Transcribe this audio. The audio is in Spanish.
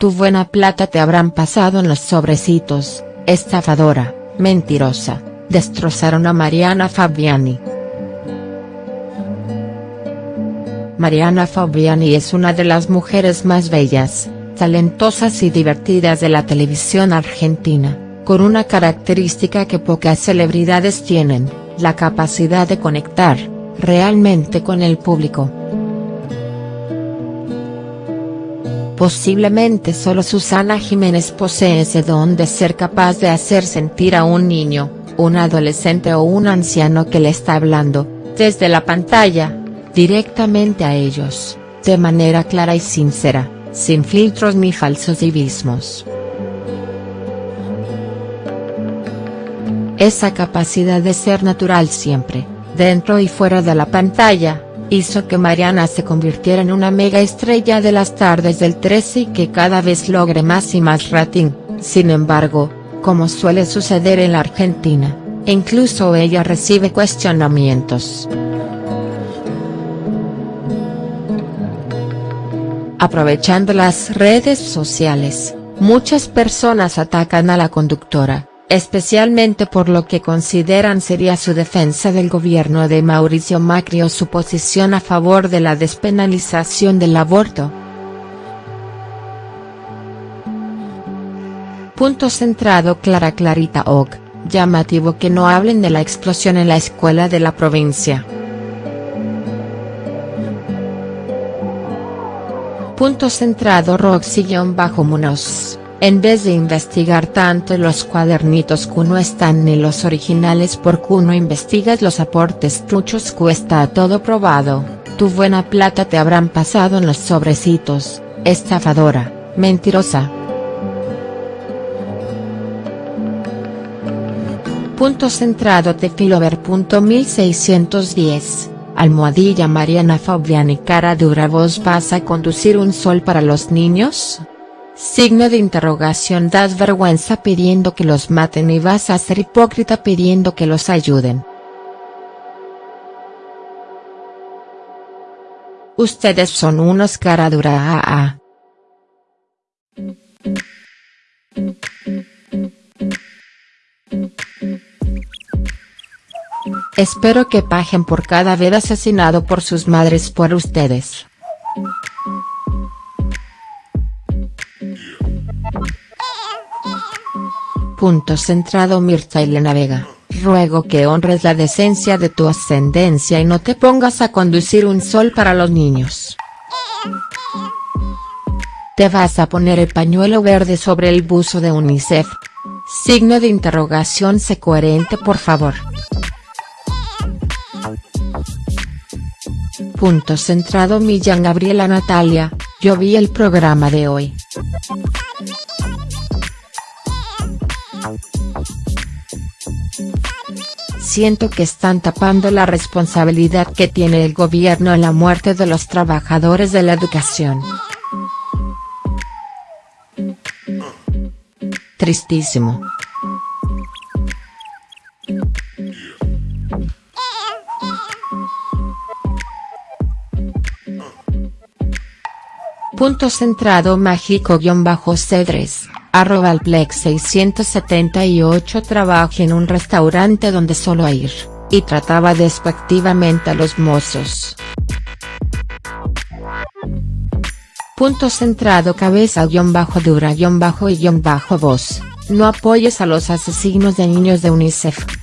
tu buena plata te habrán pasado en los sobrecitos, estafadora, mentirosa, destrozaron a Mariana Fabiani. Mariana Fabiani es una de las mujeres más bellas, talentosas y divertidas de la televisión argentina, con una característica que pocas celebridades tienen, la capacidad de conectar, realmente con el público. Posiblemente solo Susana Jiménez posee ese don de ser capaz de hacer sentir a un niño, un adolescente o un anciano que le está hablando, desde la pantalla, directamente a ellos, de manera clara y sincera, sin filtros ni falsos divismos. Esa capacidad de ser natural siempre, dentro y fuera de la pantalla, hizo que Mariana se convirtiera en una mega estrella de las tardes del 13 y que cada vez logre más y más rating, sin embargo, como suele suceder en la Argentina, incluso ella recibe cuestionamientos. Aprovechando las redes sociales, muchas personas atacan a la conductora, especialmente por lo que consideran sería su defensa del gobierno de Mauricio Macri o su posición a favor de la despenalización del aborto. Punto centrado Clara Clarita Og, llamativo que no hablen de la explosión en la escuela de la provincia. Punto centrado Roxy-Munoz, en vez de investigar tanto los cuadernitos Q no están ni los originales por Q no investigas los aportes truchos Q está todo probado, tu buena plata te habrán pasado en los sobrecitos, estafadora, mentirosa. Punto centrado Tefilover.1610 Almohadilla Mariana Fabiani. Cara dura. ¿Vos vas a conducir un sol para los niños? Signo de interrogación das vergüenza pidiendo que los maten y vas a ser hipócrita pidiendo que los ayuden. Ustedes son unos cara dura ah, ah. Espero que paguen por cada vez asesinado por sus madres por ustedes. Punto centrado Mirta Elena Vega, ruego que honres la decencia de tu ascendencia y no te pongas a conducir un sol para los niños. Te vas a poner el pañuelo verde sobre el buzo de UNICEF. Signo de interrogación sé coherente por favor. Punto centrado Millán Gabriela Natalia, yo vi el programa de hoy. Siento que están tapando la responsabilidad que tiene el gobierno en la muerte de los trabajadores de la educación. Tristísimo. Punto centrado mágico-cedres, arroba plex 678 trabaja en un restaurante donde solo ir, y trataba despectivamente a los mozos. Punto centrado cabeza-dura-y-voz, no apoyes a los asesinos de niños de UNICEF.